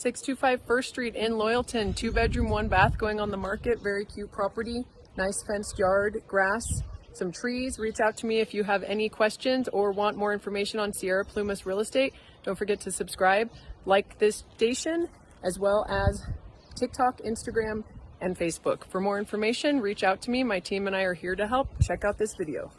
625 First Street in Loyalton, two bedroom, one bath going on the market. Very cute property, nice fenced yard, grass, some trees. Reach out to me if you have any questions or want more information on Sierra Plumas Real Estate. Don't forget to subscribe, like this station, as well as TikTok, Instagram, and Facebook. For more information, reach out to me. My team and I are here to help. Check out this video.